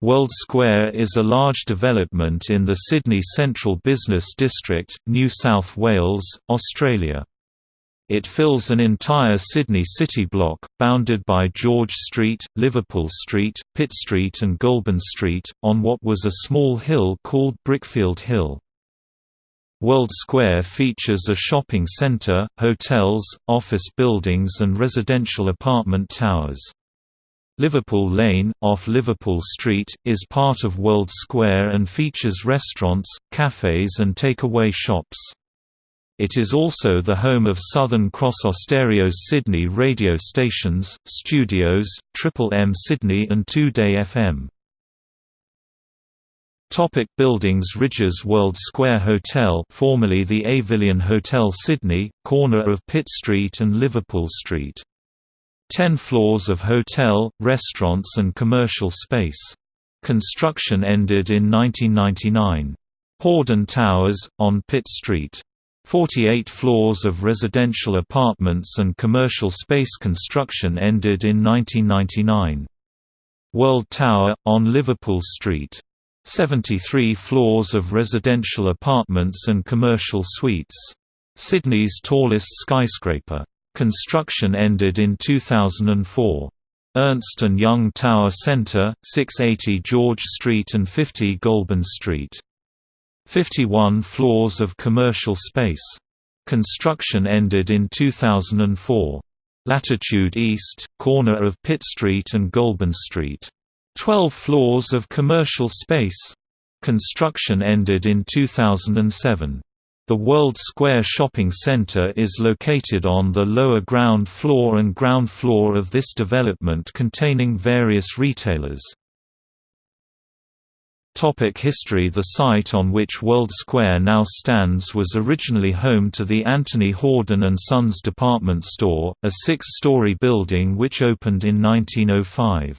World Square is a large development in the Sydney Central Business District, New South Wales, Australia. It fills an entire Sydney city block, bounded by George Street, Liverpool Street, Pitt Street and Goulburn Street, on what was a small hill called Brickfield Hill. World Square features a shopping centre, hotels, office buildings and residential apartment towers. Liverpool Lane, off Liverpool Street, is part of World Square and features restaurants, cafes and take-away shops. It is also the home of Southern Cross Austereo's Sydney radio stations, studios, Triple M Sydney and 2-Day FM. Topic buildings Rydges World Square Hotel formerly the Avillion Hotel Sydney, corner of Pitt Street and Liverpool Street. Ten floors of hotel, restaurants and commercial space. Construction ended in 1999. Hordern Towers, on Pitt Street. 48 floors of residential apartments and commercial space construction ended in 1999. World Tower, on Liverpool Street. 73 floors of residential apartments and commercial suites. Sydney's tallest skyscraper. Construction ended in 2004. Ernst & Young Tower Centre, 680 George Street and 50 Goulburn Street. 51 floors of commercial space. Construction ended in 2004. Latitude East, corner of Pitt Street and Goulburn Street. 12 floors of commercial space. Construction ended in 2007. The World Square Shopping Center is located on the lower ground floor and ground floor of this development containing various retailers. Topic history The site on which World Square now stands was originally home to the Anthony Hordern & Sons department store, a six-story building which opened in 1905.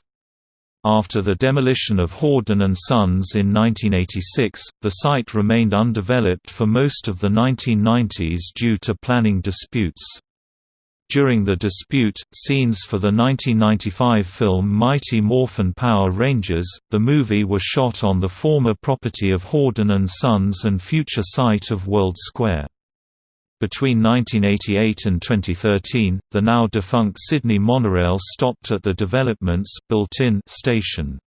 After the demolition of Hordern & Sons in 1986, the site remained undeveloped for most of the 1990s due to planning disputes. During the dispute, scenes for the 1995 film Mighty Morphin Power Rangers, the movie was shot on the former property of Hordern & Sons and future site of World Square. Between 1988 and 2013, the now defunct Sydney monorail stopped at the development's built-in station.